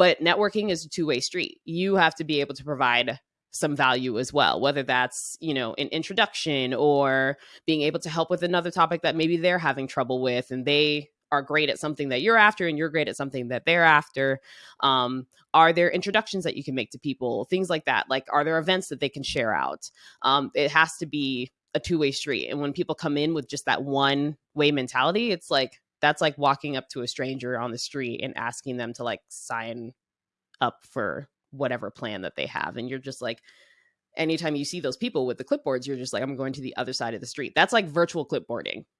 but networking is a two-way street. You have to be able to provide some value as well whether that's you know an introduction or being able to help with another topic that maybe they're having trouble with and they are great at something that you're after and you're great at something that they're after. Um, are there introductions that you can make to people things like that? Like are there events that they can share out? Um, it has to be a two-way street and when people come in with just that one way mentality it's like that's like walking up to a stranger on the street and asking them to like sign up for whatever plan that they have and you're just like anytime you see those people with the clipboards you're just like i'm going to the other side of the street. That's like virtual clipboarding